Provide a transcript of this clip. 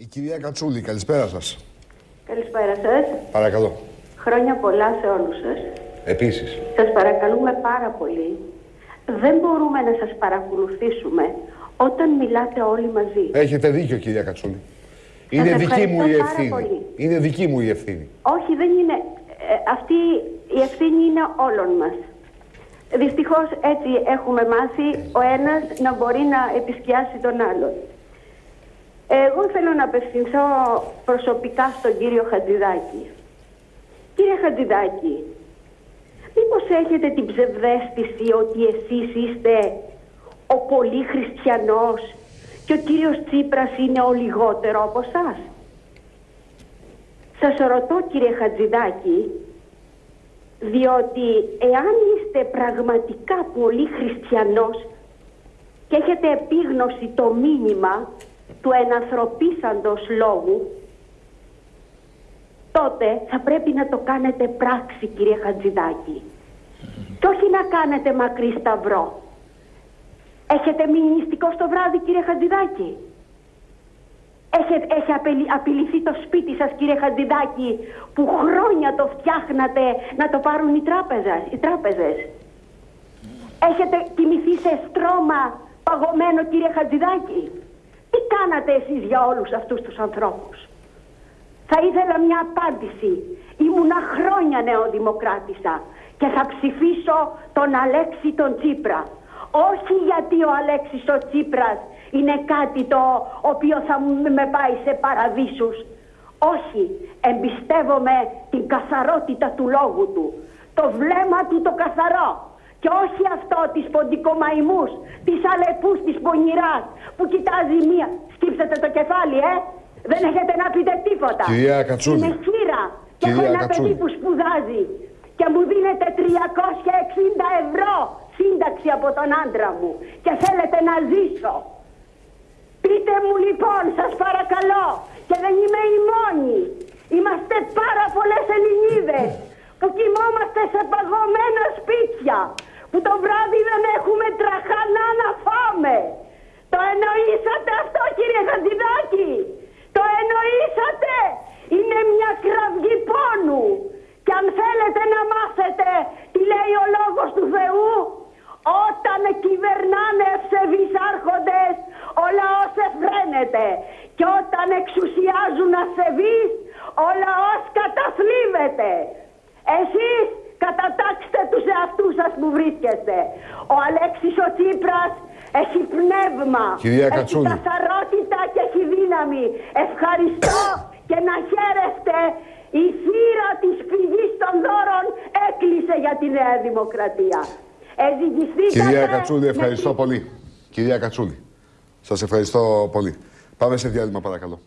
Η κυρία Κατσούλη, καλησπέρα σας. Καλησπέρα σας. Παρακαλώ. Χρόνια πολλά σε όλους σας. Επίσης. Σας παρακαλούμε πάρα πολύ. Δεν μπορούμε να σας παρακολουθήσουμε όταν μιλάτε όλοι μαζί. Έχετε δίκιο, κυρία Κατσούλη. Είναι Σας δική μου η ευχαριστώ πάρα ευθύνη. πολύ. Είναι δική μου η ευθύνη. Όχι, δεν είναι. ε, αυτή η ευθύνη είναι όλων μας. Δυστυχώς έτσι έχουμε μάθει ο ένας να μπορεί να επισκιάσει τον άλλον. Εγώ θέλω να απευθυνθώ προσωπικά στον κύριο Χατζηδάκη. Κύριε Χατζηδάκη, μήπως έχετε την ψευδέστηση ότι εσείς είστε ο πολύ χριστιανός και ο κύριος Τσίπρας είναι ο λιγότερο από σας. Σας ρωτώ κύριε Χατζηδάκη, διότι εάν είστε πραγματικά πολύ χριστιανός και έχετε επίγνωση το μήνυμα του ενανθρωπίσαντος λόγου, τότε θα πρέπει να το κάνετε πράξη κύριε Χατζηδάκη. Και όχι να κάνετε μακρύ σταυρό. Έχετε μείνει νηστικό στο βράδυ κύριε Χατζηδάκη; Έχει, έχει απειλη- απειληθεί το σπίτι σας κύριε Χατζηδάκη που χρόνια το φτιάχνατε να το πάρουν οι, τράπεζες, οι τράπεζες; Έχετε κοιμηθεί σε στρώμα παγωμένο κύριε Χατζηδάκη; Τι κάνατε εσείς για όλους αυτούς τους ανθρώπους; Θα ήθελα μια απάντηση. Ήμουνα χρόνια νεοδημοκράτησα και θα ψηφίσω τον Αλέξη τον Τσίπρα. Όχι γιατί ο Αλέξης ο Τσίπρας είναι κάτι το οποίο θα μου- με πάει σε παραδείσους. Όχι, εμπιστεύομαι την καθαρότητα του λόγου του. Το βλέμμα του το καθαρό. Και όχι αυτό της ποντικομαϊμούς, της αλεπούς, της πονηράς που κοιτάζει μία. Σκύψετε το κεφάλι, ε! Δεν έχετε να πείτε τίποτα. Κυρία Κατσούλη. Είμαι χείρα και έχω Κυρία ένα Κατσούλη. παιδί που σπουδάζει και μου δίνετε 360 ευρώ σύνταξη από τον άντρα μου και θέλετε να ζήσω. Πείτε μου λοιπόν, σας παρακαλώ, και δεν είμαι η μόνη. Είμαστε πάρα πολλές Ελληνίδες που κοιμόμαστε σε παγωμένα σπίτια, που το βράδυ δεν έχουμε τραχανά να φάμε. Το εννοήσατε αυτό κύριε Χατζηδάκη. Το εννοήσατε. Είναι μια κραυγή πόνου. Και αν θέλετε να μάθετε τι λέει ο λόγος του Θεού, όταν κυβερνάνε ευσεβείς άρχοντες, ο λαός εφραίνεται. Και όταν εξουσιάζουν ασεβείς, ο λαός καταθλίβεται. Εσείς κατατάξτε τους εαυτούς σας που βρίσκεστε. Ο Αλέξης ο Τσίπρας έχει πνεύμα, Κυρία έχει Κατσούλη. καθαρότητα και έχει δύναμη. Ευχαριστώ και να χαίρεστε. Η θύρα της πηγής των δώρων έκλεισε για τη Νέα Δημοκρατία. Εζυγιστήκατε Κυρία Κατσούλη, με ευχαριστώ τη- πολύ. Κυρία Κατσούλη, σας ευχαριστώ πολύ. Πάμε σε διάλειμμα παρακαλώ.